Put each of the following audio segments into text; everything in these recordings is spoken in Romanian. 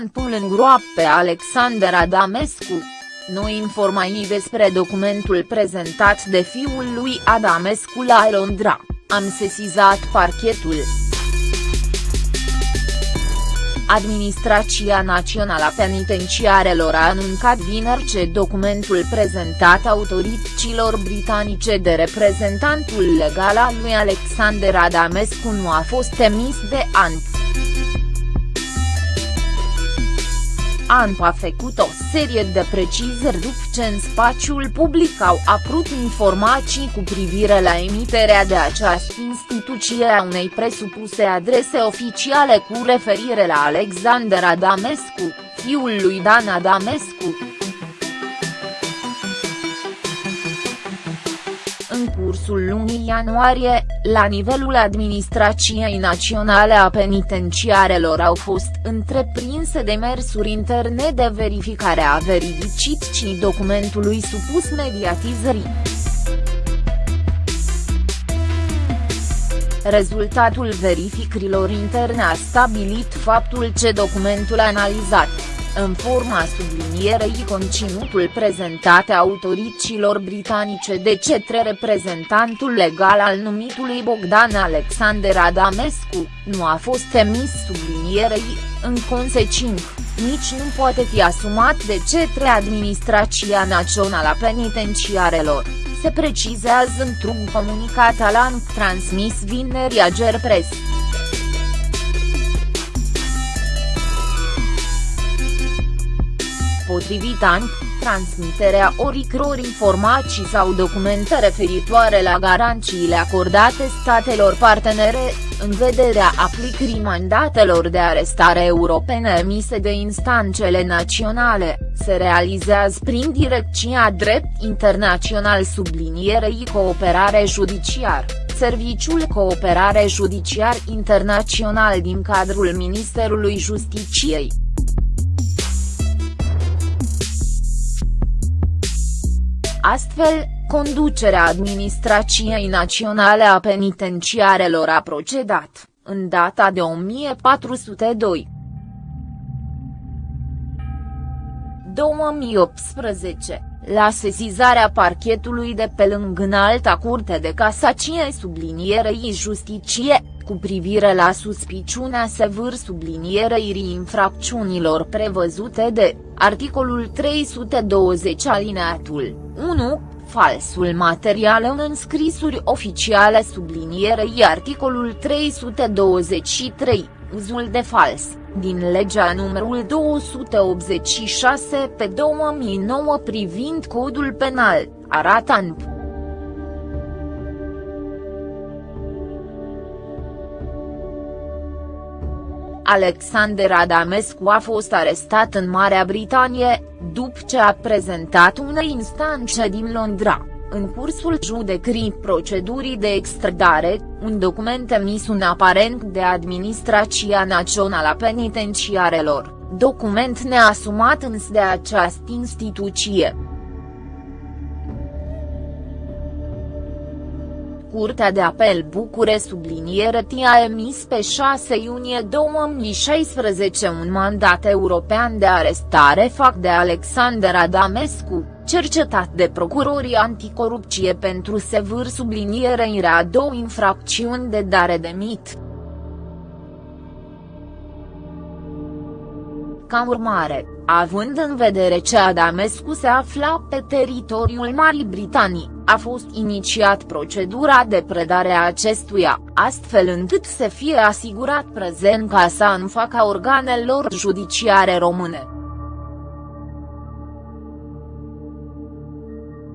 ANPul îngroap pe Alexander Adamescu. Noi informații despre documentul prezentat de fiul lui Adamescu la Londra, am sesizat parchetul. Administrația Națională a Penitenciarelor a anuncat vineri ce documentul prezentat autorităților britanice de reprezentantul legal al lui Alexander Adamescu nu a fost emis de ANP. ANP a făcut o serie de precizări după ce în spațiul public au apărut informații cu privire la emiterea de această instituție a unei presupuse adrese oficiale cu referire la Alexander Adamescu, fiul lui Dan Adamescu. În cursul lunii ianuarie, la nivelul Administrației Naționale a Penitenciarelor au fost întreprinse demersuri interne de verificare a veridicității documentului supus mediatizării. Rezultatul verificărilor interne a stabilit faptul ce documentul analizat în forma sublinierei conținutul prezentate autorităților britanice de cetre reprezentantul legal al numitului Bogdan Alexander Adamescu, nu a fost emis sublinierei, în consecință, nici nu poate fi asumat de cetre Administrația Națională a Penitenciarelor, se precizează într-un comunicat al transmis vineri a Gerpres. Potrivit ANP, transmiterea oricror informații sau documente referitoare la garanțiile acordate statelor partenere, în vederea aplicării mandatelor de arestare europene emise de instanțele naționale, se realizează prin Direcția Drept Internațional sublinierei Cooperare Judiciar, Serviciul Cooperare Judiciar Internațional din cadrul Ministerului Justiciei. Astfel, conducerea Administrației Naționale a Penitenciarelor a procedat, în data de 1402. 2018, la sesizarea parchetului de pe lângă înalta curte de casacie sublinierei justicie, cu privire la suspiciunea sevâr sublinierei infracțiunilor prevăzute de, articolul 320 alineatul 1, falsul material în înscrisuri oficiale sublinierei articolul 323, uzul de fals, din legea numărul 286 pe 2009 privind codul penal, arată în Alexander Adamescu a fost arestat în Marea Britanie, după ce a prezentat unei instanțe din Londra, în cursul judecării procedurii de extradare, un document emis un aparent de Administrația Națională a Penitenciarelor, document neasumat însă de această instituție. Curtea de Apel Bucure subliniere a emis pe 6 iunie 2016 un mandat european de arestare fac de Alexander Adamescu, cercetat de procurorii anticorupție pentru sevâr sublinierea două infracțiuni de dare de mit. Ca urmare, având în vedere ce Adamescu se afla pe teritoriul Marii Britanii, a fost inițiat procedura de predare a acestuia, astfel încât să fie asigurat prezența sa în faca organelor judiciare române.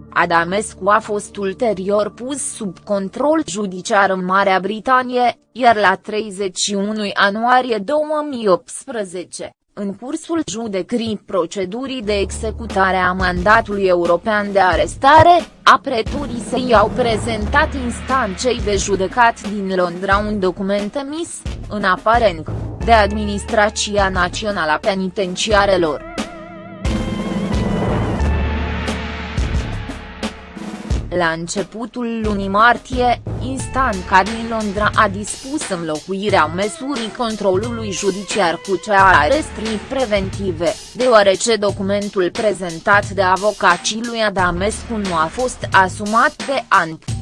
Adamescu a fost ulterior pus sub control judiciar în Marea Britanie, iar la 31 ianuarie 2018, în cursul judecării procedurii de executare a mandatului european de arestare, apreturii săi au prezentat instanței de judecat din Londra un document emis, în aparent, de Administrația Națională a Penitenciarelor. La începutul lunii martie, instanța din Londra a dispus înlocuirea măsurii controlului judiciar cu cea a arestrii preventive, deoarece documentul prezentat de avocacii lui Adamescu nu a fost asumat de ANP.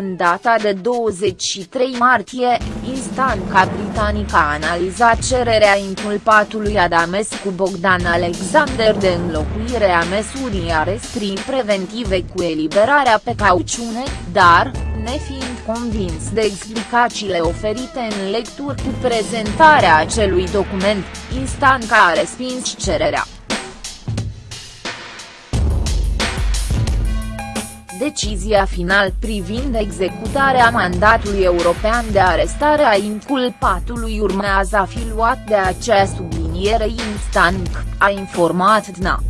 În data de 23 martie, instanța britanică a analizat cererea inculpatului Adamescu Bogdan Alexander de înlocuire a măsurii arestrii preventive cu eliberarea pe cauciune, dar, nefiind convins de explicațiile oferite în lecturi cu prezentarea acelui document, instanța a respins cererea. Decizia final privind executarea mandatului european de arestare a inculpatului urmează a fi luat de acea subliniere instant, a informat DNA.